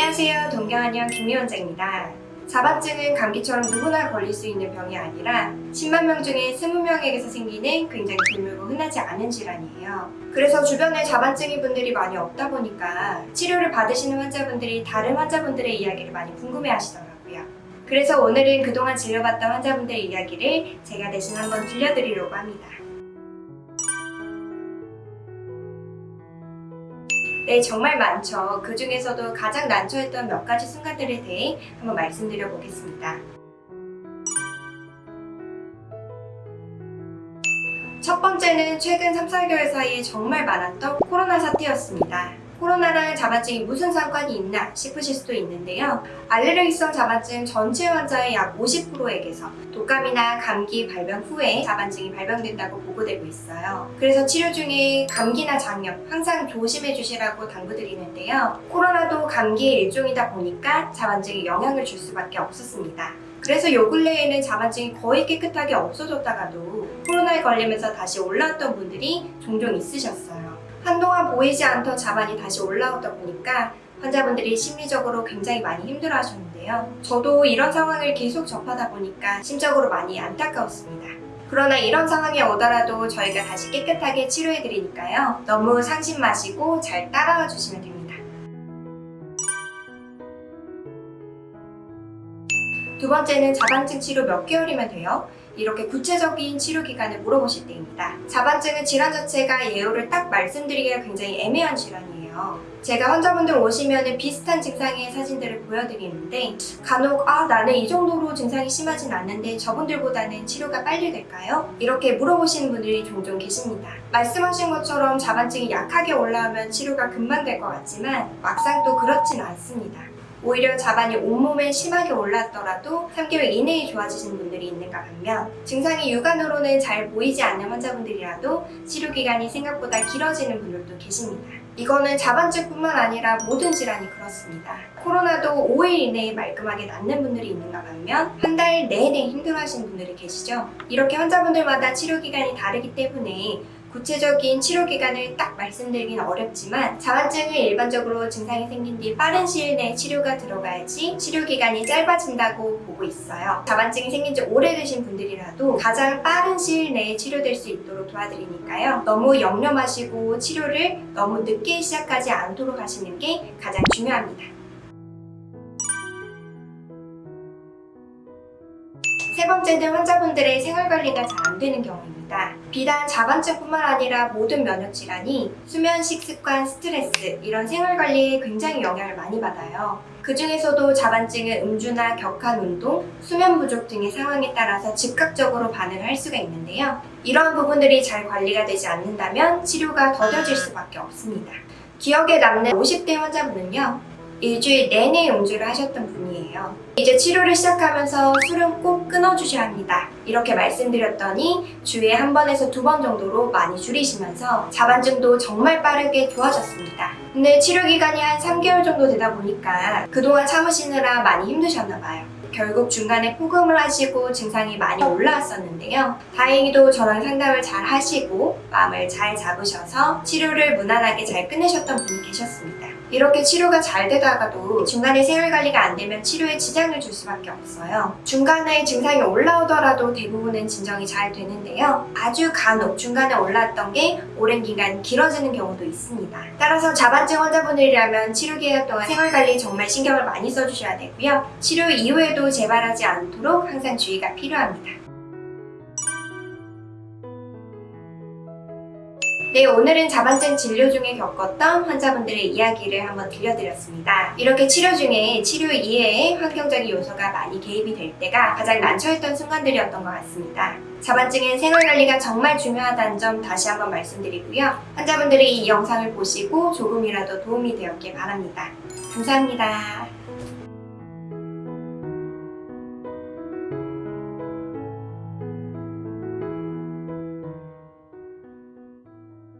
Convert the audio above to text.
안녕하세요. 동경한의원 김미원장입니다. 자반증은 감기처럼 누구나 걸릴 수 있는 병이 아니라 10만 명 중에 20명에게서 생기는 굉장히 드물고 흔하지 않은 질환이에요. 그래서 주변에 자반증인 분들이 많이 없다 보니까 치료를 받으시는 환자분들이 다른 환자분들의 이야기를 많이 궁금해 하시더라고요. 그래서 오늘은 그동안 진료받던 환자분들의 이야기를 제가 대신 한번 들려드리려고 합니다. 네, 정말 많죠. 그 중에서도 가장 난처했던 몇 가지 순간들에 대해 한번 말씀드려 보겠습니다. 첫 번째는 최근 3, 4개월 사이에 정말 많았던 코로나 사태였습니다. 코로나랑 자반증이 무슨 상관이 있나 싶으실 수도 있는데요. 알레르기성 자반증 전체 환자의 약 50%에게서 독감이나 감기 발병 후에 자반증이 발병된다고 보고되고 있어요. 그래서 치료 중에 감기나 장염 항상 조심해 주시라고 당부드리는데요. 코로나도 감기의 일종이다 보니까 자반증에 영향을 줄 수밖에 없었습니다. 그래서 요 근래에는 자반증이 거의 깨끗하게 없어졌다가도 코로나에 걸리면서 다시 올라왔던 분들이 종종 있으셨어요. 한동안 보이지 않던 자반이 다시 올라오다 보니까 환자분들이 심리적으로 굉장히 많이 힘들어 하셨는데요. 저도 이런 상황을 계속 접하다 보니까 심적으로 많이 안타까웠습니다. 그러나 이런 상황이 오더라도 저희가 다시 깨끗하게 치료해 드리니까요. 너무 상심 마시고 잘 따라와 주시면 됩니다. 두 번째는 자반증 치료 몇 개월이면 돼요? 이렇게 구체적인 치료 기간을 물어보실 때입니다. 자반증은 질환 자체가 예후를 딱 말씀드리기가 굉장히 애매한 질환이에요. 제가 환자분들 오시면 비슷한 증상의 사진들을 보여드리는데 간혹 아 나는 이 정도로 증상이 심하진 않는데 저분들보다는 치료가 빨리 될까요? 이렇게 물어보시는 분들이 종종 계십니다. 말씀하신 것처럼 자반증이 약하게 올라오면 치료가 금방 될 것 같지만 막상 또 그렇진 않습니다. 오히려 자반이 온몸에 심하게 올랐더라도 3개월 이내에 좋아지시는 분들이 있는가 반면 증상이 육안으로는 잘 보이지 않는 환자분들이라도 치료기간이 생각보다 길어지는 분들도 계십니다. 이거는 자반증뿐만 아니라 모든 질환이 그렇습니다. 코로나도 5일 이내에 말끔하게 낫는 분들이 있는가 반면 한 달 내내 힘들어하시는 분들이 계시죠. 이렇게 환자분들마다 치료기간이 다르기 때문에 구체적인 치료 기간을 딱 말씀드리긴 어렵지만 자반증은 일반적으로 증상이 생긴 뒤 빠른 시일 내에 치료가 들어가야지 치료 기간이 짧아진다고 보고 있어요. 자반증이 생긴 지 오래되신 분들이라도 가장 빠른 시일 내에 치료될 수 있도록 도와드리니까요. 너무 염려 마시고 치료를 너무 늦게 시작하지 않도록 하시는 게 가장 중요합니다. 세 번째는 환자분들의 생활관리가 잘 안 되는 경우입니다. 비단 자반증뿐만 아니라 모든 면역질환이 수면, 식습관, 스트레스 이런 생활관리에 굉장히 영향을 많이 받아요. 그 중에서도 자반증은 음주나 격한 운동, 수면 부족 등의 상황에 따라서 즉각적으로 반응을 할 수가 있는데요. 이러한 부분들이 잘 관리가 되지 않는다면 치료가 더뎌질 수밖에 없습니다. 기억에 남는 50대 환자분은요. 일주일 내내 음주를 하셨던 분이에요. 이제 치료를 시작하면서 술은 꼭 끊어주셔야 합니다. 이렇게 말씀드렸더니 주에 한 번에서 두 번 정도로 많이 줄이시면서 자반증도 정말 빠르게 좋아졌습니다. 근데 치료 기간이 한 3개월 정도 되다 보니까 그동안 참으시느라 많이 힘드셨나 봐요. 결국 중간에 포금을 하시고 증상이 많이 올라왔었는데요. 다행히도 저랑 상담을 잘 하시고 마음을 잘 잡으셔서 치료를 무난하게 잘 끝내셨던 분이 계셨습니다. 이렇게 치료가 잘 되다가도 중간에 생활관리가 안 되면 치료에 지장을 줄 수밖에 없어요. 중간에 증상이 올라오더라도 대부분은 진정이 잘 되는데요. 아주 간혹 중간에 올라왔던 게 오랜 기간 길어지는 경우도 있습니다. 따라서 자반증 환자분들이라면 치료 기간 동안 생활관리 정말 신경을 많이 써주셔야 되고요. 치료 이후에도 재발하지 않도록 항상 주의가 필요합니다. 네, 오늘은 자반증 진료 중에 겪었던 환자분들의 이야기를 한번 들려드렸습니다. 이렇게 치료 중에 치료 이외에 환경적인 요소가 많이 개입이 될 때가 가장 난처했던 순간들이었던 것 같습니다. 자반증은 생활관리가 정말 중요하다는 점 다시 한번 말씀드리고요. 환자분들이 이 영상을 보시고 조금이라도 도움이 되었길 바랍니다. 감사합니다.